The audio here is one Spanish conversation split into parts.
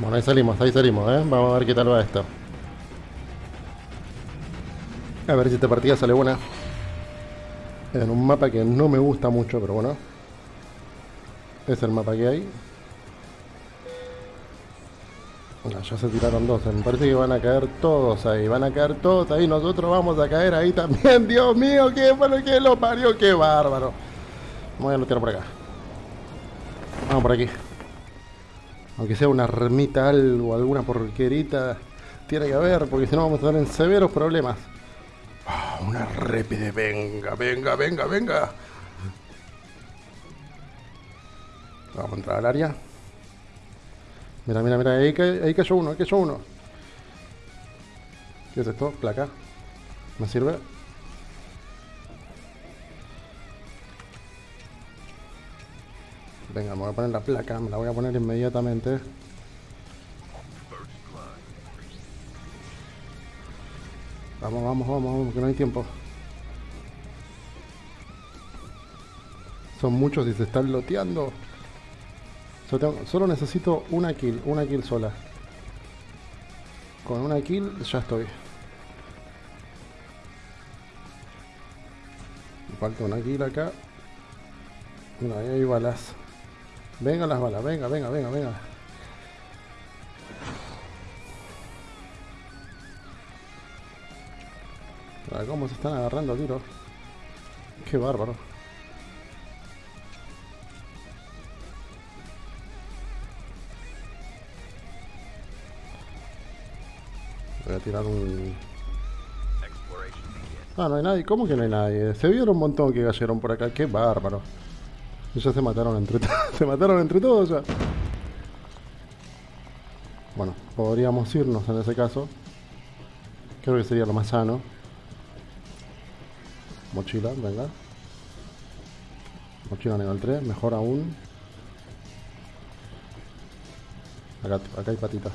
Bueno, ahí salimos, ahí salimos, ¿eh? Vamos a ver qué tal va esto. A ver si esta partida sale buena. En un mapa que no me gusta mucho, pero bueno. Es el mapa que hay. Ya se tiraron dos. Me parece que van a caer todos ahí. Van a caer todos ahí. Nosotros vamos a caer ahí también. Dios mío, qué bueno que lo parió. Qué bárbaro. Voy a tirar por acá. Vamos por aquí. Aunque sea una ermita algo, alguna porquerita, tiene que haber, porque si no vamos a estar en severos problemas. Ah, una répide, venga, venga, venga, venga. Vamos a entrar al área. Mira, mira, mira, ahí, ahí cayó uno, ahí cayó uno. ¿Qué es esto? Placa. ¿Me sirve? Venga, me voy a poner la placa, me la voy a poner inmediatamente. Vamos, vamos, vamos, vamos, que no hay tiempo. Son muchos y se están loteando. Solo, necesito una kill, una kill sola. Con una kill ya estoy. Me falta una kill acá. No, ahí hay balas. Venga las balas, venga, venga, venga, venga. cómo se están agarrando a tiro. Qué bárbaro. Voy a tirar un... Ah, no hay nadie. ¿Cómo que no hay nadie? Se vieron un montón que cayeron por acá. Qué bárbaro. Ya se mataron entre todos. se mataron entre todos ya. Bueno, podríamos irnos en ese caso. Creo que sería lo más sano. Mochila, venga. Mochila nivel 3, mejor aún. Acá, acá hay patitas.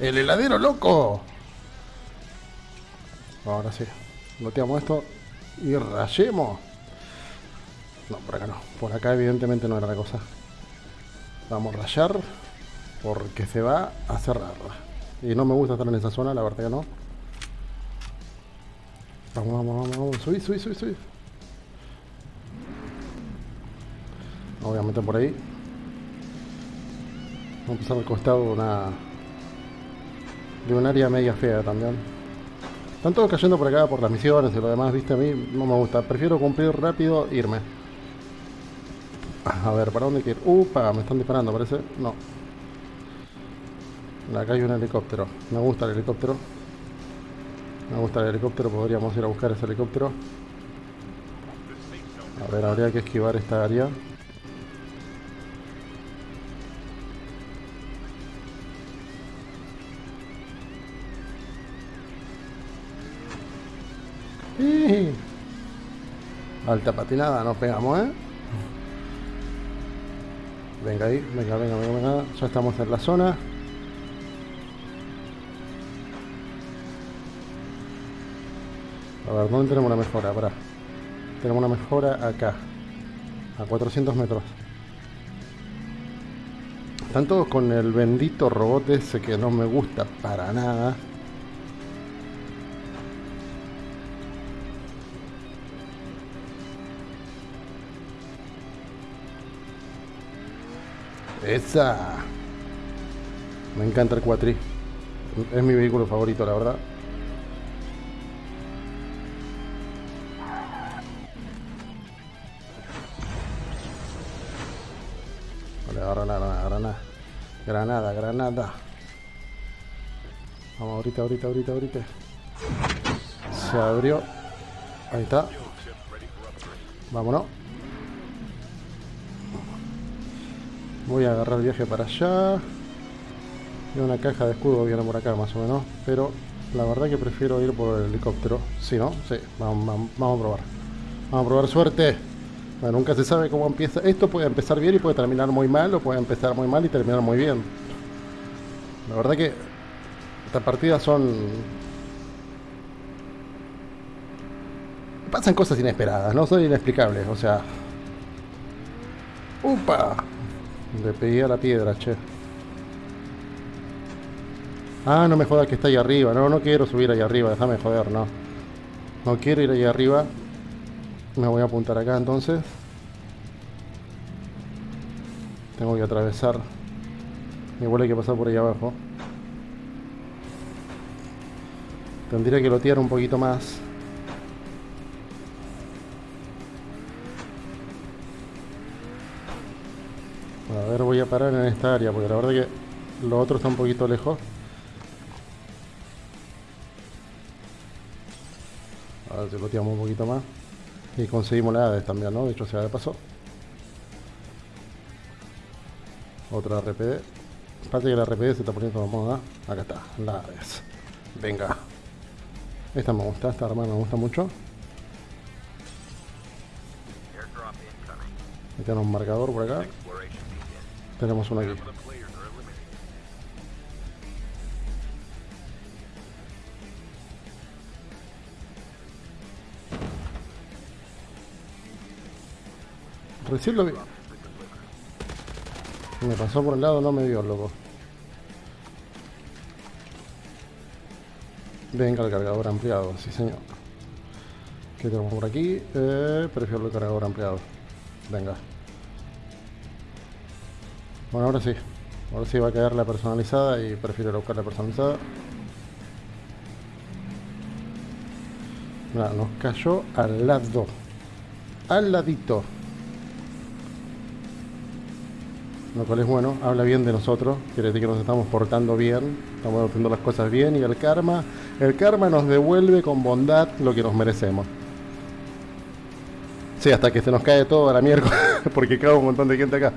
¡El heladero loco! Ahora sí. Loteamos esto y rayemos. No, por acá no. Por acá evidentemente no era la cosa. Vamos a rayar porque se va a cerrar. Y no me gusta estar en esa zona, la verdad que no. Vamos, vamos, vamos, vamos. Subí, subí, subí, subí. Obviamente por ahí. Vamos a empezar al costado de una... De un área media fea también. Están todos cayendo por acá por las misiones y lo demás, viste, a mí no me gusta. Prefiero cumplir rápido irme. A ver, ¿para dónde quiero? Upa, me están disparando, parece. No. Acá hay un helicóptero. Me gusta el helicóptero. Me gusta el helicóptero, podríamos ir a buscar ese helicóptero. A ver, habría que esquivar esta área. Alta patinada, nos pegamos, ¿eh? Venga ahí, venga, venga, venga, venga. Ya estamos en la zona. A ver, ¿dónde tenemos una mejora? Para. Tenemos una mejora acá. A 400 metros. Todos con el bendito robot ese que no me gusta para nada. Esa. Me encanta el cuatri. Es mi vehículo favorito, la verdad. Vale, granada, granada. Granada, granada. Vamos, ahorita, ahorita, ahorita, ahorita. Se abrió. Ahí está. Vámonos. Voy a agarrar el viaje para allá. Y una caja de escudo viene por acá más o menos. Pero la verdad que prefiero ir por el helicóptero. Si no, sí, vamos, a probar. Vamos a probar suerte. Nunca se sabe cómo empieza. Esto puede empezar bien y puede terminar muy mal. O puede empezar muy mal y terminar muy bien. La verdad que estas partidas son... Pasan cosas inesperadas, no son inexplicables. O sea... ¡Upa! Le pegué a la piedra, che. Ah, no me jodas que está ahí arriba. No, no quiero subir ahí arriba. Déjame joder, no. No quiero ir ahí arriba. Me voy a apuntar acá entonces. Tengo que atravesar. Igual hay que pasar por ahí abajo. Tendría que lotear un poquito más. A ver, voy a parar en esta área, porque la verdad que lo otro está un poquito lejos. A ver si loteamos un poquito más. Y conseguimos la Hades también, ¿no? De hecho, se de paso. Otra RPD. Parece que la RPD se está poniendo de moda. Acá está, la Hades. Venga. Esta me gusta, esta arma me gusta mucho. Aquí tenemos un marcador por acá. Tenemos uno aquí. Recién lo vi. Me pasó por el lado, no me vio, loco. Venga, el cargador ampliado, sí señor. ¿Qué tenemos por aquí? Eh, prefiero el cargador ampliado. Venga. Bueno, ahora sí. Ahora sí va a quedar la personalizada y prefiero buscar la personalizada. Nos cayó al lado. Al ladito. lo cual es bueno, habla bien de nosotros, quiere decir que nos estamos portando bien, estamos haciendo las cosas bien y el karma, el karma nos devuelve con bondad lo que nos merecemos. Sí, hasta que se nos cae todo a la miércoles, porque cae un montón de gente acá.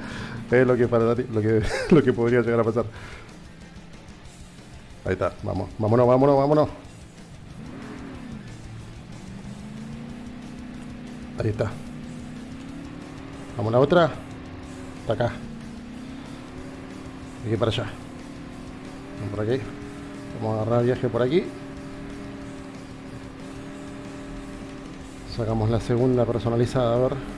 Es lo que, para, lo que, lo que podría llegar a pasar. Ahí está, vamos, vámonos, vámonos, vámonos. Ahí está. Vamos a la otra. Está acá aquí para allá vamos por aquí vamos a agarrar viaje por aquí sacamos la segunda personalizada a ver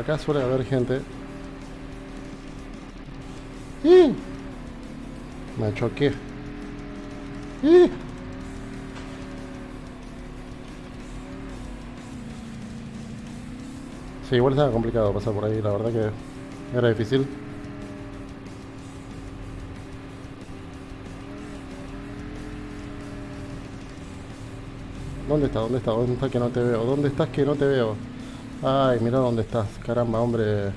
acá suele haber gente ¡Y! me choqué ¡Y! Sí, igual estaba complicado pasar por ahí, la verdad que era difícil. ¿Dónde está? ¿Dónde está? ¿Dónde está que no te veo? ¿Dónde estás que no te veo? Ay, mira dónde estás. Caramba, hombre.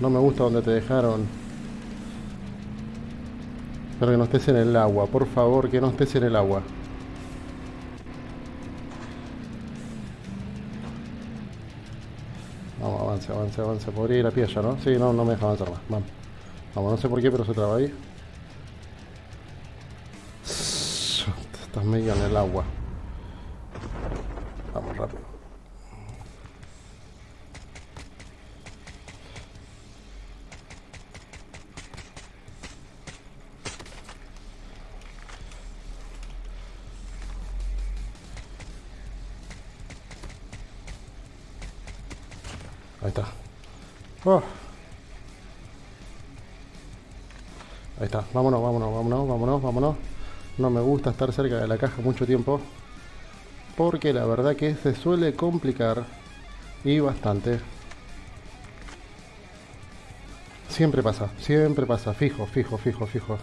No me gusta donde te dejaron. Pero que no estés en el agua. Por favor, que no estés en el agua. avance, avance, avance. Podría ir a pie ya, ¿no? Sí, no, no me deja avanzar más. Vamos. Vamos, no sé por qué, pero se traba ahí. Estás medio en el agua. Vamos rápido. Oh. Ahí está. Vámonos, vámonos, vámonos, vámonos, vámonos. No me gusta estar cerca de la caja mucho tiempo. Porque la verdad que se suele complicar. Y bastante. Siempre pasa, siempre pasa. Fijo, fijo, fijo, fijo.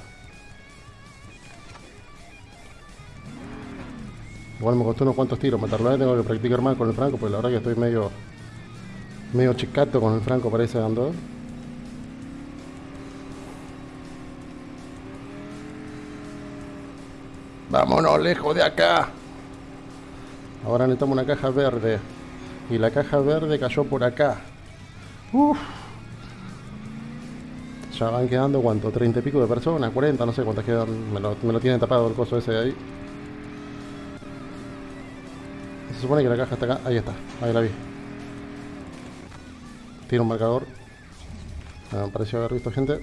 Igual me costó unos cuantos tiros matarlo. Tengo que practicar más con el franco, porque la verdad que estoy medio Medio chicato con el franco parece dando. Vámonos lejos de acá. Ahora necesitamos una caja verde. Y la caja verde cayó por acá. Uf. Ya van quedando, ¿cuánto? ¿30 y pico de personas? ¿40? No sé cuántas quedan. Me lo, me lo tienen tapado el coso ese de ahí. Se supone que la caja está acá. Ahí está. Ahí la vi. Tiene un marcador. Me pareció haber visto gente.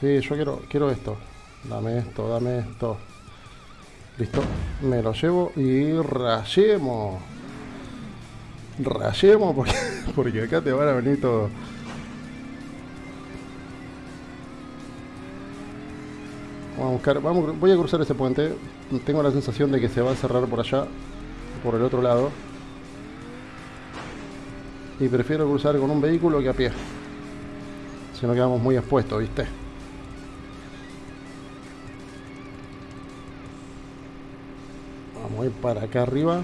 Sí, yo quiero, quiero esto. Dame esto, dame esto. Listo. Me lo llevo y rayemos. Rayemos porque, porque acá te van a venir todo. Vamos a buscar, vamos, voy a cruzar ese puente. Tengo la sensación de que se va a cerrar por allá, por el otro lado. Y prefiero cruzar con un vehículo que a pie. Si no quedamos muy expuestos, ¿viste? Vamos a ir para acá arriba.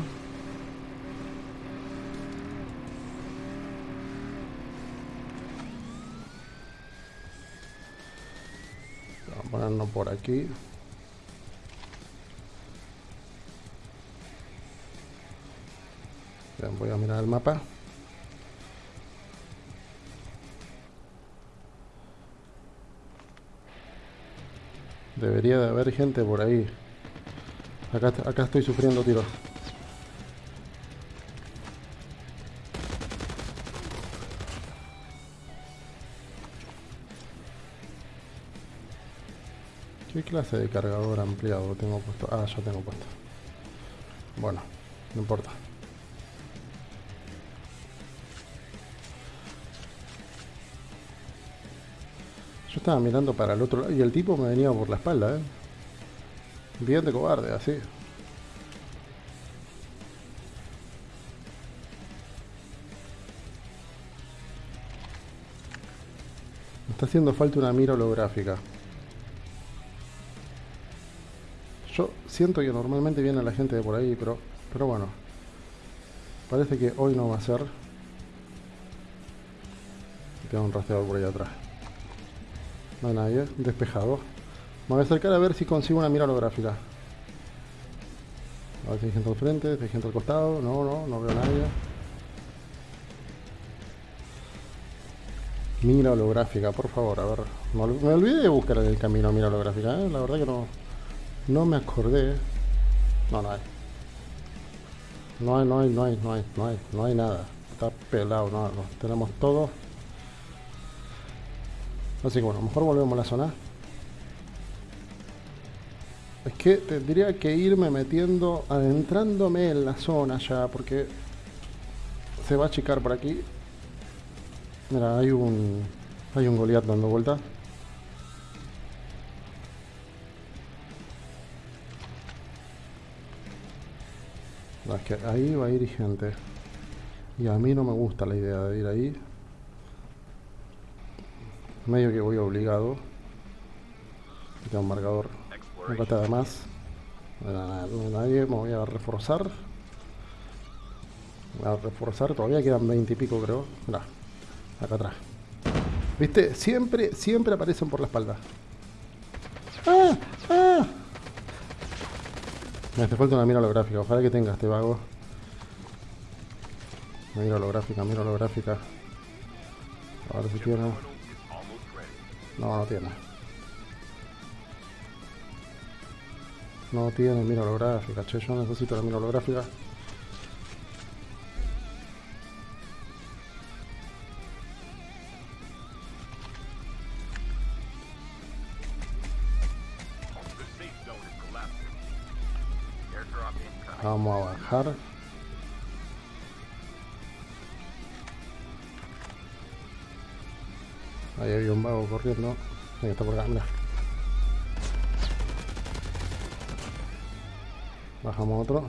Vamos a ponernos por aquí. Voy a mirar el mapa. Debería de haber gente por ahí. Acá, acá estoy sufriendo tiros. ¿Qué clase de cargador ampliado tengo puesto? Ah, ya tengo puesto. Bueno, no importa. Estaba mirando para el otro lado y el tipo me venía por la espalda, ¿eh? Bien de cobarde, así. Me está haciendo falta una mira holográfica. Yo siento que normalmente viene la gente de por ahí, pero, pero bueno. Parece que hoy no va a ser. Tengo un rastreador por ahí atrás. No hay nadie, despejado. Me voy a acercar a ver si consigo una mira holográfica. A ver si hay gente al frente, si hay gente al costado. No, no, no veo a nadie. Mira holográfica, por favor, a ver. Me, ol- me olvidé de buscar en el camino mira holográfica, ¿eh? La verdad que no, no me acordé. No, no hay. No hay, no hay, no hay, no hay, no hay, no hay nada. Está pelado, no, no. Tenemos todo. Así que bueno, mejor volvemos a la zona. Es que tendría que irme metiendo, adentrándome en la zona ya, porque se va a achicar por aquí. Mira, hay un hay un Goliath dando vuelta. No, es que ahí va a ir gente. Y a mí no me gusta la idea de ir ahí. Medio que voy obligado. Tengo un marcador. Nunca está de más. No hay nada- no hay nadie, me voy a reforzar. Me voy a reforzar, todavía quedan 20 y pico creo. Mirá, acá atrás. ¿Viste? Siempre, siempre aparecen por la espalda. ¡Ah! ¡Ah! Me hace falta una mira holográfica, ojalá que tenga este vago. Mira holográfica, mira holográfica. A ver si tiene. No, no tiene. No tiene mira holográfica, che, yo necesito la mira holográfica. Vamos a bajar. Corriendo. Ahí está por acá, mira. Bajamos otro.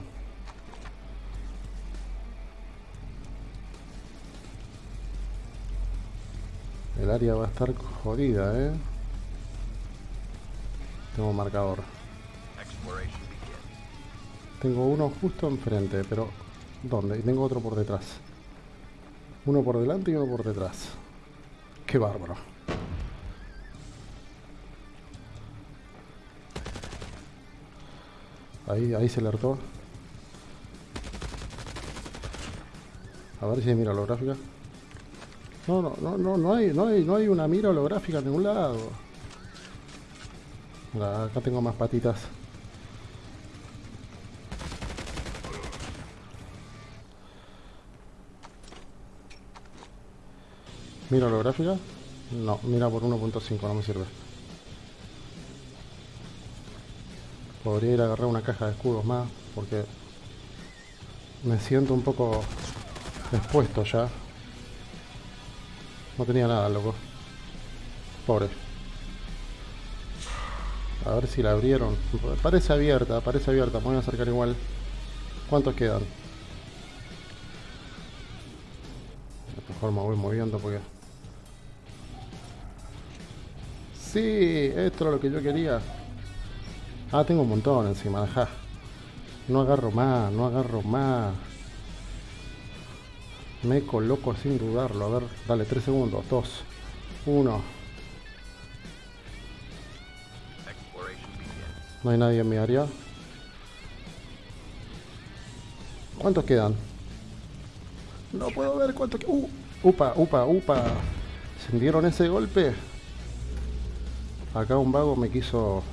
El área va a estar jodida, eh. Tengo marcador. Tengo uno justo enfrente, pero ¿dónde? Y tengo otro por detrás. Uno por delante y uno por detrás. Qué bárbaro. Ahí, ahí se alertó. A ver si hay mira holográfica. No, no, no, no, no hay, no hay, no hay una mira holográfica en ningún lado. Acá tengo más patitas. ¿Mira holográfica? No, mira por 1.5, no me sirve. Podría ir a agarrar una caja de escudos más, porque me siento un poco expuesto ya. No tenía nada, loco. Pobre. A ver si la abrieron. Parece abierta, parece abierta. Me voy a acercar igual. ¿Cuántos quedan? Mejor me voy moviendo porque... Sí, esto era lo que yo quería. Ah, tengo un montón encima, ajá. No agarro más, no agarro más. Me coloco sin dudarlo. A ver, dale, 3 segundos. 2, 1. Exploration begins. No hay nadie en mi área. ¿Cuántos quedan? No puedo ver cuántos quedan. Uh, upa, upa, upa. ¿Sintieron ese golpe? Acá un vago me quiso...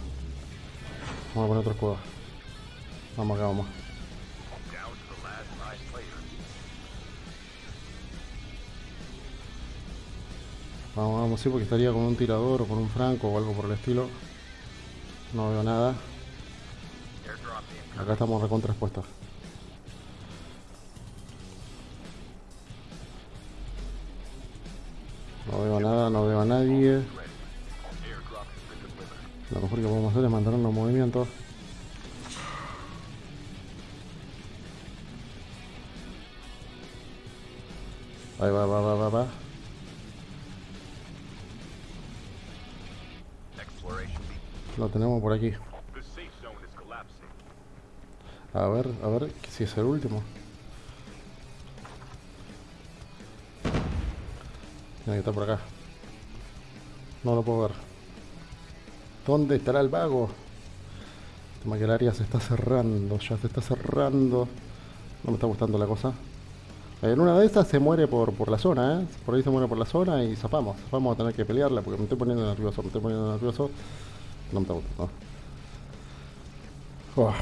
Vamos a poner otro escudo. Vamos acá, vamos. Vamos, vamos, sí, porque estaría con un tirador o con un franco o algo por el estilo. No veo nada. Acá estamos recontraspuestos. No veo nada, no veo a nadie. Lo mejor que podemos hacer es mantenernos en movimiento. Ahí va, va, va, va, va. Lo tenemos por aquí. A ver, a ver si es el último. Tiene que estar por acá. No lo puedo ver. ¿Dónde estará el vago? El área se está cerrando, ya se está cerrando. No me está gustando la cosa. En una de estas se muere por, por la zona, ¿eh? Por ahí se muere por la zona y zapamos. Vamos a tener que pelearla porque me estoy poniendo nervioso, me estoy poniendo nervioso. No me está gustando. Oh.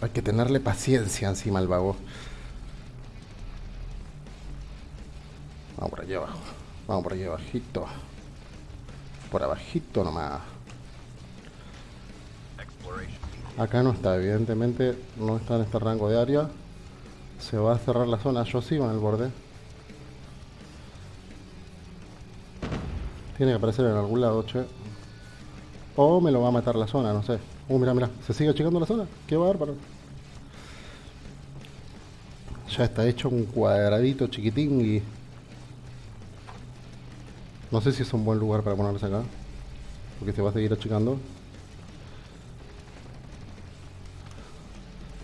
Hay que tenerle paciencia encima al vago. Vamos por allí abajo. Vamos por allí abajito. Por abajito nomás. Acá no está, evidentemente no está en este rango de área. Se va a cerrar la zona. Yo sigo en el borde. Tiene que aparecer en algún lado, che. O me lo va a matar la zona, no sé. Uh, mira, mira. Se sigue achicando la zona. Qué bárbaro. Ya está hecho un cuadradito chiquitín y... No sé si es un buen lugar para ponerse acá. Porque se va a seguir achicando.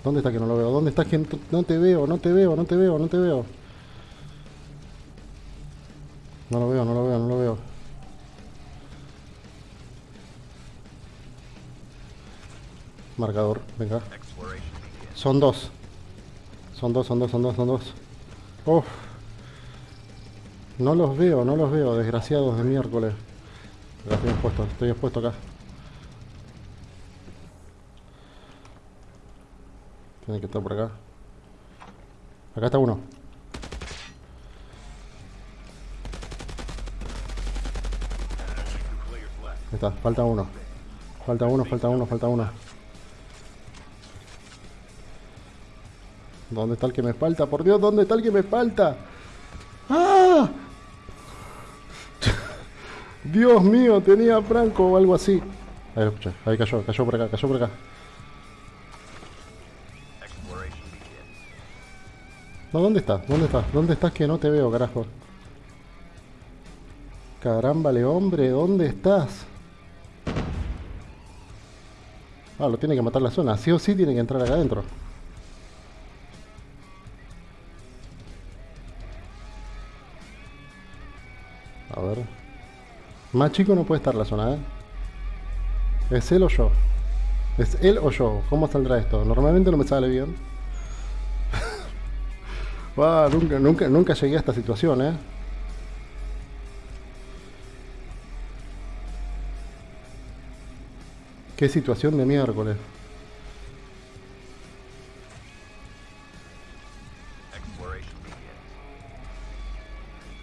¿Dónde está que no lo veo? ¿Dónde está que no te veo? No te veo, no te veo, no te veo. No lo veo, no lo veo, no lo veo. Marcador, venga. Son dos. Son dos, son dos, son dos, son dos. Uf. No los veo, no los veo, desgraciados de miércoles. Estoy expuesto, estoy expuesto acá. Tiene que estar por acá. Acá está uno. Ahí está, falta uno. Falta uno, falta uno, falta uno. ¿Dónde está el que me falta? Por Dios, ¿dónde está el que me falta? Dios mío, tenía Franco o algo así. Ahí lo escuché, ahí cayó, cayó por acá, cayó por acá. No, ¿dónde estás? ¿Dónde estás? ¿Dónde estás que no te veo, carajo? Carámbale, hombre, ¿dónde estás? Ah, lo tiene que matar la zona. Sí o sí tiene que entrar acá adentro. Más chico no puede estar la zona, ¿eh? ¿Es él o yo? ¿Es él o yo? ¿Cómo saldrá esto? Normalmente no me sale bien. Nunca, nunca, nunca llegué a esta situación, ¿eh? Qué situación de miércoles.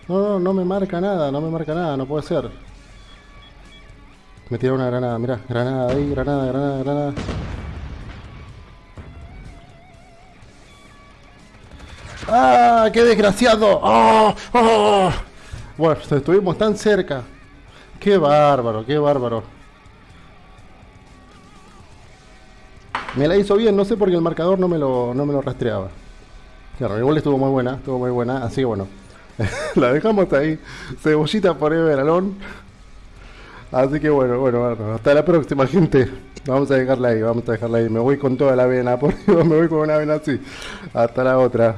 No, no, no me marca nada, no me marca nada, no puede ser. Me tiraron una granada, mirá, granada ahí, granada, granada, granada. ¡Ah! ¡Qué desgraciado! ¡Oh! ¡Oh! Bueno, estuvimos tan cerca. ¡Qué bárbaro, qué bárbaro! Me la hizo bien, no sé por qué el marcador no me lo, no me lo rastreaba. Claro, igual estuvo muy buena, estuvo muy buena, así que bueno. la dejamos ahí. Cebollita por Everalón. Así que bueno, bueno, bueno, hasta la próxima, gente. Vamos a dejarla ahí, vamos a dejarla ahí. Me voy con toda la vena, porque me voy con una vena así. Hasta la otra.